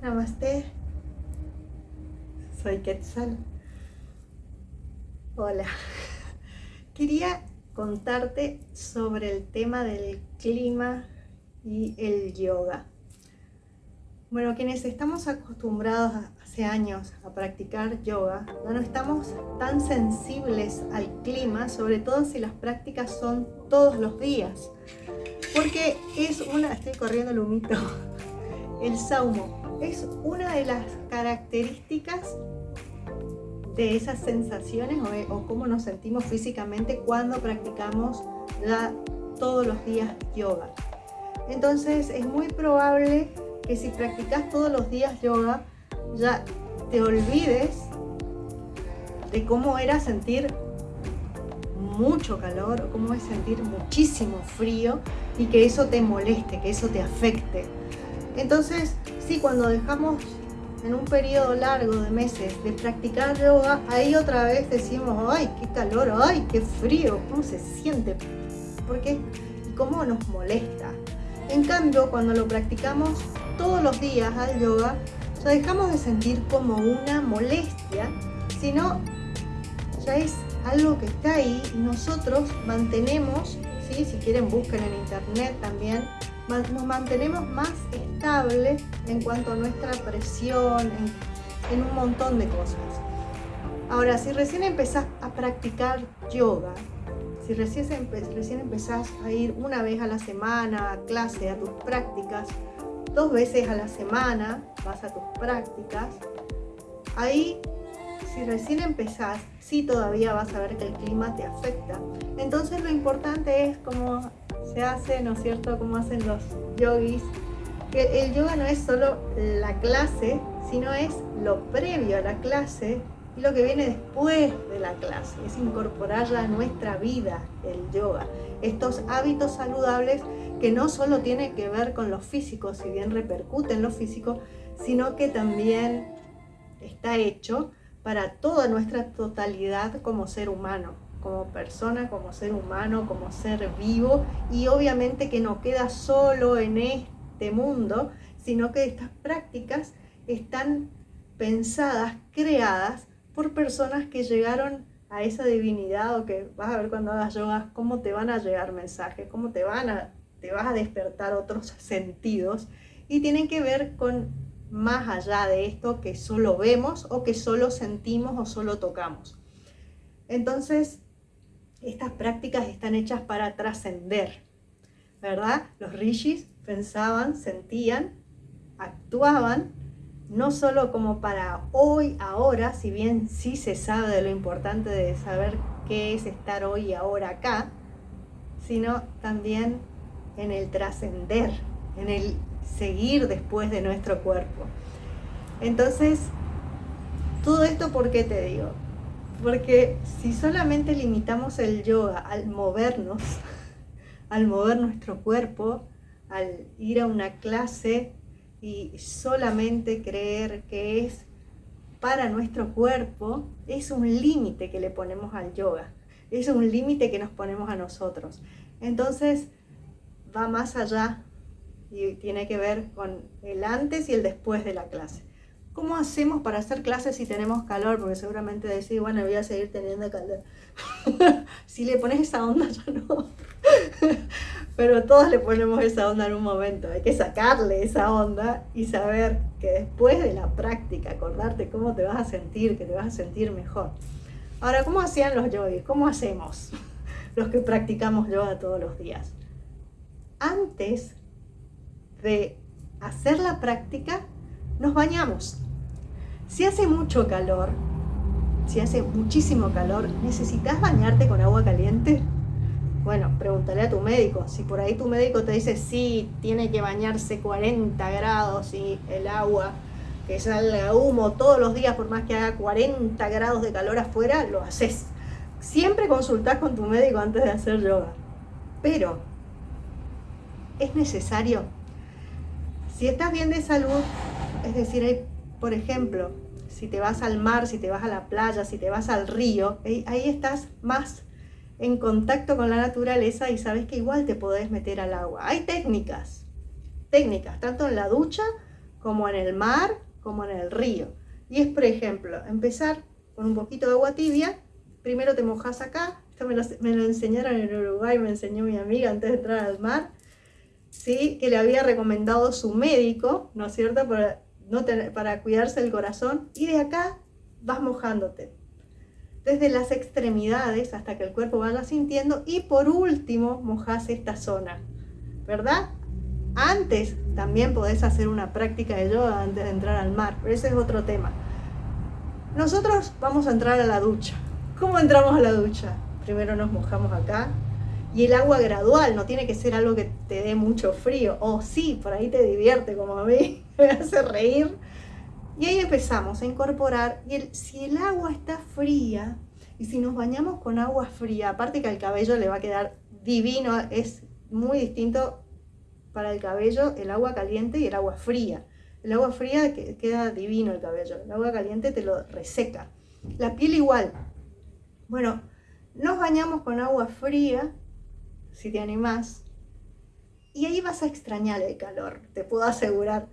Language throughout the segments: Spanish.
Namaste. Soy Quetzal. Hola. Quería contarte sobre el tema del clima y el yoga. Bueno, quienes estamos acostumbrados hace años a practicar yoga, no estamos tan sensibles al clima, sobre todo si las prácticas son todos los días. Porque es una... Estoy corriendo el humito. El saumo es una de las características de esas sensaciones o, cómo nos sentimos físicamente cuando practicamos la, todos los días yoga. Entonces es muy probable que si practicas todos los días yoga, ya te olvides de cómo era sentir mucho calor o cómo es sentir muchísimo frío y que eso te moleste, que eso te afecte. Entonces, sí, cuando dejamos en un periodo largo de meses de practicar yoga, ahí otra vez decimos, ay, qué calor, ay, qué frío, cómo se siente, ¿por qué? ¿Y cómo nos molesta? En cambio, cuando lo practicamos todos los días al yoga, ya dejamos de sentir como una molestia, sino ya es algo que está ahí y nosotros mantenemos, ¿sí? si quieren busquen en internet también, nos mantenemos más estable en cuanto a nuestra presión, en, un montón de cosas. Ahora, si recién empezás a practicar yoga, si recién, recién empezás a ir una vez a la semana a clase, a tus prácticas, dos veces a la semana vas a tus prácticas, ahí si recién empezás, sí todavía vas a ver que el clima te afecta. Entonces lo importante es como se hace, ¿no es cierto?, como hacen los yogis, que el yoga no es solo la clase, sino es lo previo a la clase y lo que viene después de la clase, es incorporarla a nuestra vida, el yoga. Estos hábitos saludables que no solo tienen que ver con lo físico, si bien repercute en lo físico, sino que también está hecho para toda nuestra totalidad como ser humano, como persona, como ser humano, como ser vivo. Y obviamente que no queda solo en este mundo, sino que estas prácticas están pensadas, creadas por personas que llegaron a esa divinidad o que vas a ver cuando hagas yoga cómo te van a llegar mensajes, cómo te van a te vas a despertar otros sentidos. Y tienen que ver con más allá de esto que solo vemos o que solo sentimos o solo tocamos. Entonces, estas prácticas están hechas para trascender, ¿verdad? Los rishis pensaban, sentían, actuaban, no solo como para hoy, ahora, si bien sí se sabe de lo importante de saber qué es estar hoy y ahora acá, sino también en el trascender, en el seguir después de nuestro cuerpo. Entonces, todo esto, ¿por qué te digo? Porque si solamente limitamos el yoga al movernos, al mover nuestro cuerpo, al ir a una clase y solamente creer que es para nuestro cuerpo, es un límite que le ponemos al yoga. Es un límite que nos ponemos a nosotros. Entonces, va más allá y tiene que ver con el antes y el después de la clase. ¿Cómo hacemos para hacer clases si tenemos calor? Porque seguramente decís, bueno, voy a seguir teniendo calor. si le pones esa onda, ya no. Pero todos le ponemos esa onda en un momento. Hay que sacarle esa onda y saber que después de la práctica, acordarte cómo te vas a sentir, que te vas a sentir mejor. Ahora, ¿cómo hacían los yogis? ¿Cómo hacemos los que practicamos yoga todos los días? Antes de hacer la práctica, nos bañamos. Si hace mucho calor, si hace muchísimo calor, ¿necesitas bañarte con agua caliente? Bueno, pregúntale a tu médico. Si por ahí tu médico te dice, sí, tiene que bañarse 40 grados y el agua que salga humo todos los días, por más que haga 40 grados de calor afuera, lo haces. Siempre consultás con tu médico antes de hacer yoga. Pero, ¿es necesario? Si estás bien de salud, es decir, por ejemplo, si te vas al mar, si te vas a la playa, si te vas al río, ahí estás más en contacto con la naturaleza y sabes que igual te podés meter al agua. Hay técnicas, técnicas, tanto en la ducha como en el mar, como en el río. Y es, por ejemplo, empezar con un poquito de agua tibia, primero te mojas acá, esto me lo, me lo enseñaron en Uruguay, me enseñó mi amiga antes de entrar al mar, ¿sí? que le había recomendado su médico, ¿no es cierto?, para, cuidarse el corazón, y de acá vas mojándote, desde las extremidades hasta que el cuerpo vaya sintiendo, y por último mojas esta zona, ¿verdad? Antes también podés hacer una práctica de yoga antes de entrar al mar, pero ese es otro tema. Nosotros vamos a entrar a la ducha. ¿Cómo entramos a la ducha? Primero nos mojamos acá, y el agua gradual, no tiene que ser algo que te dé mucho frío. O sí, por ahí te divierte como a mí, me hace reír. Y ahí empezamos a incorporar. Y el, si el agua está fría, y si nos bañamos con agua fría, aparte que al cabello le va a quedar divino, es muy distinto para el cabello el agua caliente y el agua fría. El agua fría queda divino el cabello, el agua caliente te lo reseca. La piel igual. Bueno, nos bañamos con agua fría si te animás. Y ahí vas a extrañar el calor, te puedo asegurar.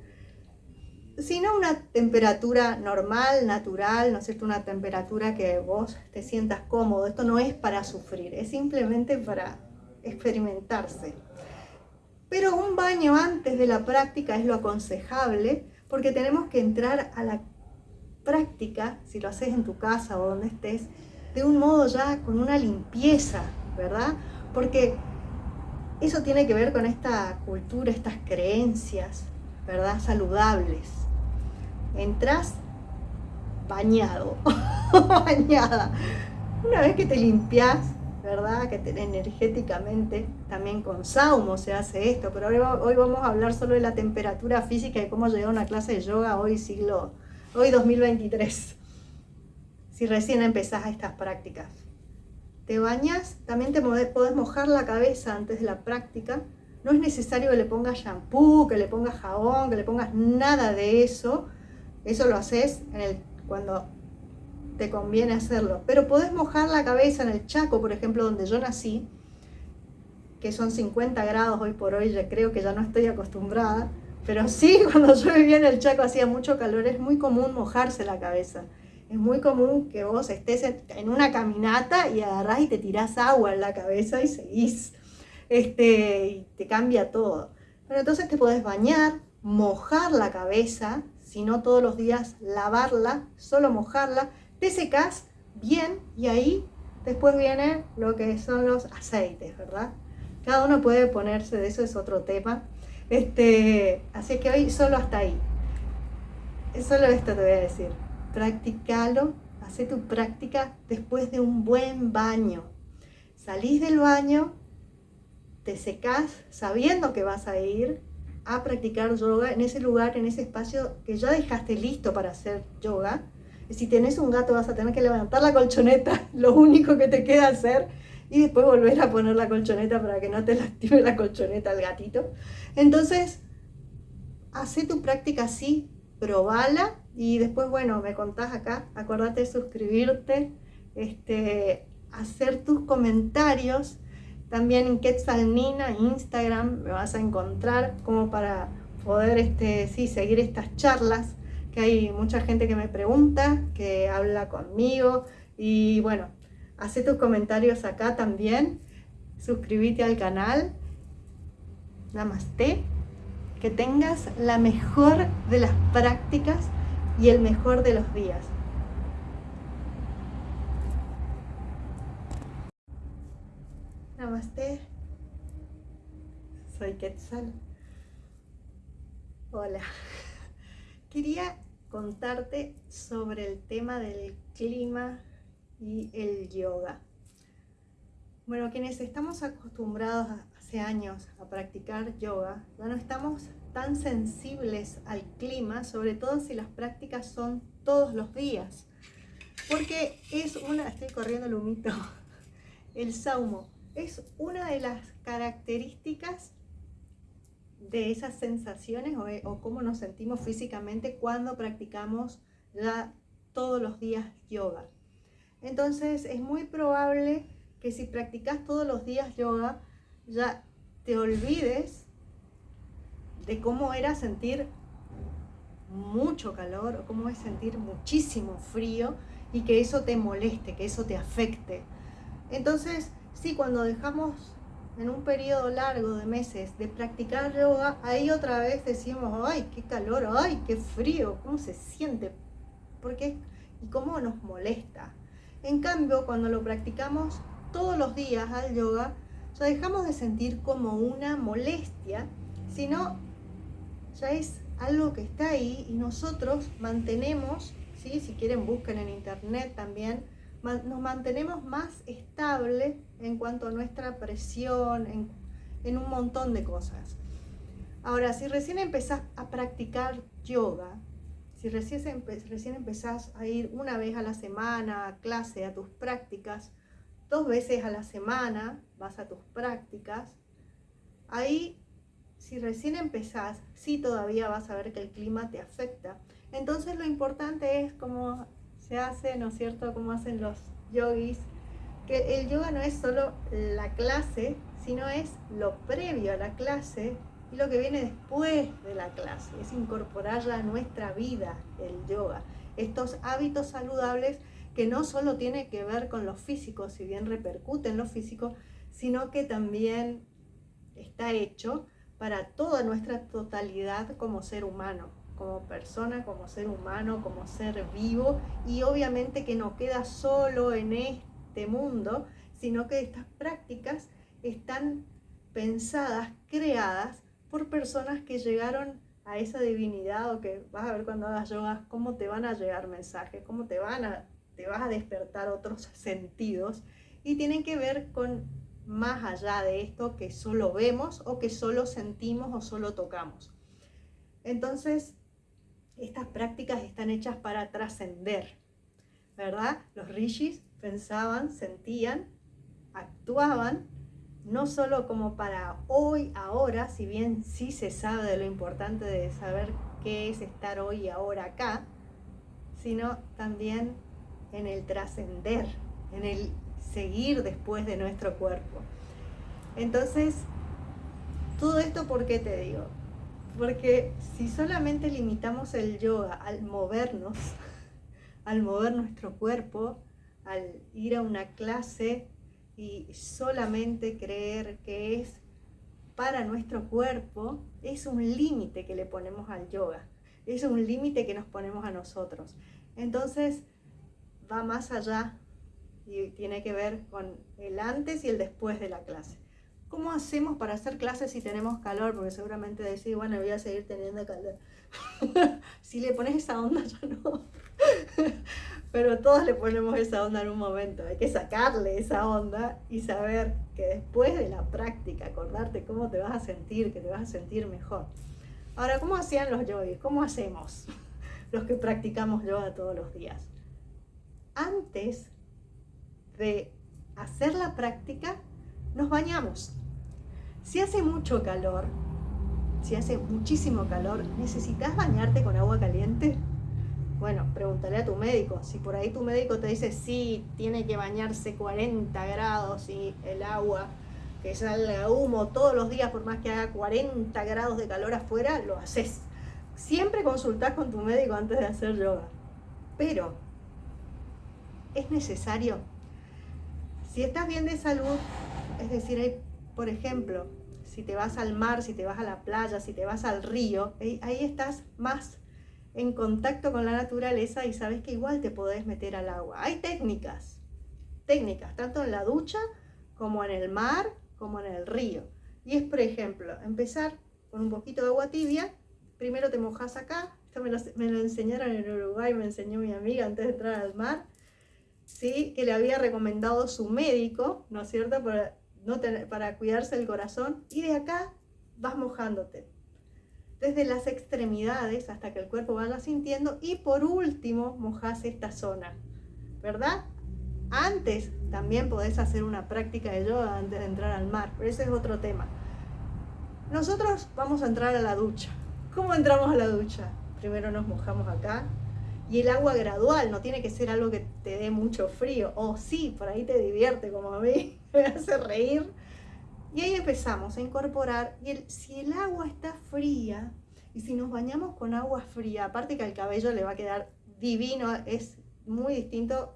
Si no una temperatura normal, natural, ¿no es cierto? Una temperatura que vos te sientas cómodo. Esto no es para sufrir, es simplemente para experimentarse. Pero un baño antes de la práctica es lo aconsejable porque tenemos que entrar a la práctica, si lo haces en tu casa o donde estés, de un modo ya con una limpieza, ¿verdad? Porque eso tiene que ver con esta cultura, estas creencias, ¿verdad? Saludables. Entras bañado, bañada. Una vez que te limpias, ¿verdad? Que te, energéticamente, también con saumo se hace esto, pero hoy, vamos a hablar solo de la temperatura física y cómo llegar a una clase de yoga hoy siglo, hoy 2023, si recién empezás estas prácticas te bañas, también te podés mojar la cabeza antes de la práctica. No es necesario que le pongas shampoo, que le pongas jabón, que le pongas nada de eso. Eso lo haces cuando te conviene hacerlo. Pero podés mojar la cabeza en el Chaco, por ejemplo, donde yo nací, que son 50 grados hoy por hoy, ya creo que ya no estoy acostumbrada. Pero sí, cuando yo vivía en el Chaco hacía mucho calor, es muy común mojarse la cabeza es muy común que vos estés en una caminata y agarrás y te tirás agua en la cabeza y seguís. Este, y te cambia todo. Pero entonces te podés bañar, mojar la cabeza, si no todos los días lavarla, solo mojarla, te secas bien y ahí después viene lo que son los aceites, ¿verdad? Cada uno puede ponerse de eso, es otro tema. Este, así que hoy solo hasta ahí. Solo esto te voy a decir practicalo, hace tu práctica después de un buen baño. Salís del baño, te secás sabiendo que vas a ir a practicar yoga en ese lugar, en ese espacio que ya dejaste listo para hacer yoga. Si tenés un gato vas a tener que levantar la colchoneta, lo único que te queda hacer, y después volver a poner la colchoneta para que no te lastime la colchoneta al gatito. Entonces, hace tu práctica así, probala y después, bueno, me contás acá, acordate de suscribirte, este, hacer tus comentarios. También en Quetzalnina, Instagram, me vas a encontrar como para poder este, sí, seguir estas charlas, que hay mucha gente que me pregunta, que habla conmigo. Y bueno, hace tus comentarios acá también, suscríbete al canal. Namaste. Que tengas la mejor de las prácticas y el mejor de los días. Namaste. Soy Quetzal. Hola. Quería contarte sobre el tema del clima y el yoga. Bueno, quienes estamos acostumbrados hace años a practicar yoga, ya no estamos tan sensibles al clima, sobre todo si las prácticas son todos los días. Porque es una, estoy corriendo el humito, el saumo, es una de las características de esas sensaciones o, o cómo nos sentimos físicamente cuando practicamos ya todos los días yoga. Entonces es muy probable que si practicas todos los días yoga, ya te olvides de cómo era sentir mucho calor o cómo es sentir muchísimo frío y que eso te moleste, que eso te afecte. Entonces, sí, cuando dejamos en un periodo largo de meses de practicar yoga, ahí otra vez decimos, ay, qué calor, ay, qué frío, cómo se siente, porque y cómo nos molesta. En cambio, cuando lo practicamos todos los días al yoga, ya dejamos de sentir como una molestia, sino ya es algo que está ahí y nosotros mantenemos, ¿sí? si quieren busquen en internet también, nos mantenemos más estable en cuanto a nuestra presión, en, un montón de cosas. Ahora, si recién empezás a practicar yoga, si recién, recién empezás a ir una vez a la semana a clase, a tus prácticas, dos veces a la semana vas a tus prácticas, ahí, si recién empezás, sí todavía vas a ver que el clima te afecta. Entonces lo importante es como se hace, ¿no es cierto?, como hacen los yogis, que el yoga no es solo la clase, sino es lo previo a la clase y lo que viene después de la clase, es incorporarla a nuestra vida, el yoga. Estos hábitos saludables que no solo tiene que ver con lo físico, si bien repercute en lo físico, sino que también está hecho para toda nuestra totalidad como ser humano como persona, como ser humano, como ser vivo y obviamente que no queda solo en este mundo, sino que estas prácticas están pensadas, creadas por personas que llegaron a esa divinidad o que vas a ver cuando hagas yoga cómo te van a llegar mensajes, cómo te van a te vas a despertar otros sentidos y tienen que ver con más allá de esto que solo vemos o que solo sentimos o solo tocamos. Entonces, estas prácticas están hechas para trascender, ¿verdad? Los rishis pensaban, sentían, actuaban, no solo como para hoy, ahora, si bien sí se sabe de lo importante de saber qué es estar hoy y ahora acá, sino también en el trascender, en el seguir después de nuestro cuerpo. Entonces, todo esto, ¿por qué te digo? Porque si solamente limitamos el yoga al movernos, al mover nuestro cuerpo, al ir a una clase y solamente creer que es para nuestro cuerpo, es un límite que le ponemos al yoga, es un límite que nos ponemos a nosotros. Entonces va más allá y tiene que ver con el antes y el después de la clase. ¿Cómo hacemos para hacer clases si tenemos calor? Porque seguramente decís, bueno, voy a seguir teniendo calor. si le pones esa onda, ya no. Pero todos le ponemos esa onda en un momento. Hay que sacarle esa onda y saber que después de la práctica, acordarte cómo te vas a sentir, que te vas a sentir mejor. Ahora, ¿cómo hacían los yogis? ¿Cómo hacemos los que practicamos yoga todos los días? Antes de hacer la práctica, nos bañamos. Si hace mucho calor, si hace muchísimo calor, ¿necesitas bañarte con agua caliente? Bueno, pregúntale a tu médico. Si por ahí tu médico te dice, sí, tiene que bañarse 40 grados y el agua que salga humo todos los días, por más que haga 40 grados de calor afuera, lo haces. Siempre consultás con tu médico antes de hacer yoga. Pero, ¿es necesario? Si estás bien de salud, es decir, por ejemplo, si te vas al mar, si te vas a la playa, si te vas al río, ahí estás más en contacto con la naturaleza y sabes que igual te podés meter al agua. Hay técnicas, técnicas, tanto en la ducha como en el mar, como en el río. Y es, por ejemplo, empezar con un poquito de agua tibia, primero te mojas acá, esto me lo, me lo enseñaron en Uruguay, me enseñó mi amiga antes de entrar al mar, ¿sí? que le había recomendado su médico, ¿no es cierto?, para, no para cuidarse el corazón, y de acá vas mojándote, desde las extremidades hasta que el cuerpo vaya sintiendo, y por último mojas esta zona, ¿verdad? Antes también podés hacer una práctica de yoga antes de entrar al mar, pero ese es otro tema. Nosotros vamos a entrar a la ducha. ¿Cómo entramos a la ducha? Primero nos mojamos acá, y el agua gradual, no tiene que ser algo que te dé mucho frío. O sí, por ahí te divierte como a mí, me hace reír. Y ahí empezamos a incorporar. Y si el agua está fría, Y si nos bañamos con agua fría, aparte que al cabello le va a quedar divino, es muy distinto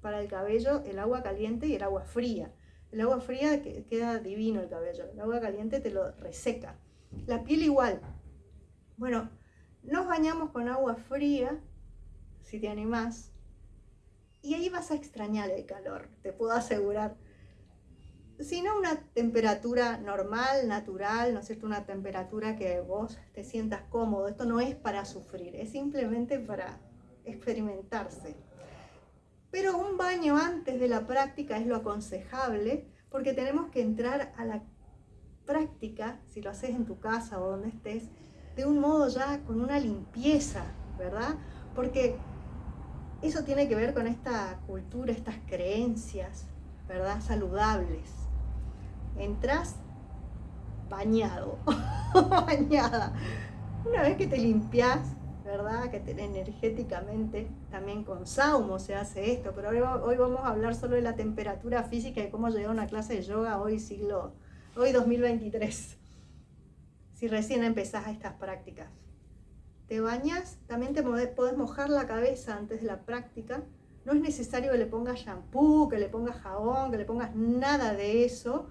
para el cabello el agua caliente y el agua fría. El agua fría queda divino el cabello, el agua caliente te lo reseca. La piel igual. Bueno, nos bañamos con agua fría, si te animás, y ahí vas a extrañar el calor, te puedo asegurar. Si no una temperatura normal, natural, ¿no es cierto? Una temperatura que vos te sientas cómodo. Esto no es para sufrir, es simplemente para experimentarse. Pero un baño antes de la práctica es lo aconsejable porque tenemos que entrar a la práctica, si lo haces en tu casa o donde estés, de un modo ya con una limpieza, ¿verdad? Porque eso tiene que ver con esta cultura, estas creencias, ¿verdad? Saludables. Entras bañado, bañada. Una vez que te limpias, ¿verdad? Que energéticamente, también con saumo se hace esto, pero hoy, vamos a hablar solo de la temperatura física y cómo llegar a una clase de yoga hoy siglo, hoy 2023, si recién empezás estas prácticas. Te bañas, también te podés mojar la cabeza antes de la práctica, no es necesario que le pongas shampoo, que le pongas jabón, que le pongas nada de eso,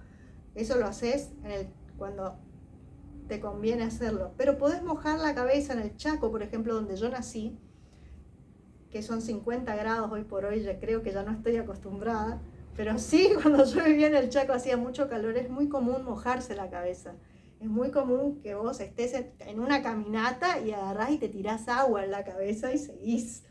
eso lo haces cuando te conviene hacerlo. Pero podés mojar la cabeza en el Chaco, por ejemplo, donde yo nací, que son 50 grados hoy por hoy, ya creo que ya no estoy acostumbrada, pero sí, cuando yo vivía en el Chaco hacía mucho calor, es muy común mojarse la cabeza. Es muy común que vos estés en una caminata y agarrás y te tirás agua en la cabeza y seguís.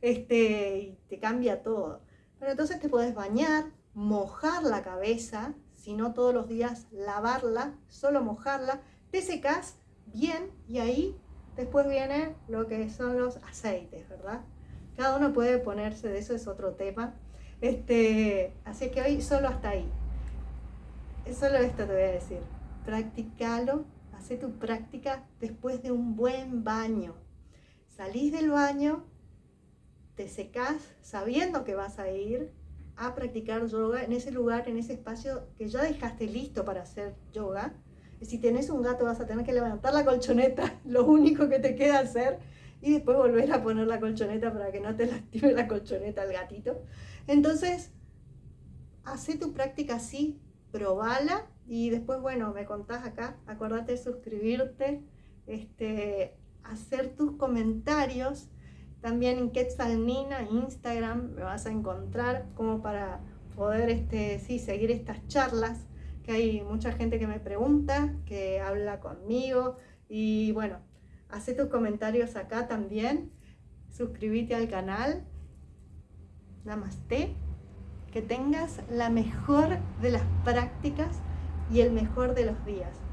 Este, y te cambia todo. Pero entonces te podés bañar, mojar la cabeza, si no todos los días lavarla, solo mojarla, te secas bien y ahí después viene lo que son los aceites, ¿verdad? Cada uno puede ponerse, de eso es otro tema. Este, así que hoy solo hasta ahí. Solo esto te voy a decir. Practicalo, hace tu práctica después de un buen baño. Salís del baño, te secas sabiendo que vas a ir a practicar yoga en ese lugar, en ese espacio que ya dejaste listo para hacer yoga si tenés un gato vas a tener que levantar la colchoneta, lo único que te queda hacer, y después volver a poner la colchoneta para que no te lastime la colchoneta al gatito. Entonces, hace tu práctica así, probala y después, bueno, me contás acá, acordate de suscribirte, este, hacer tus comentarios, también en Quetzalnina, Instagram, me vas a encontrar como para poder este, sí, seguir estas charlas hay mucha gente que me pregunta, que habla conmigo. Y bueno, hace tus comentarios acá también, suscríbete al canal, namaste, que tengas la mejor de las prácticas y el mejor de los días.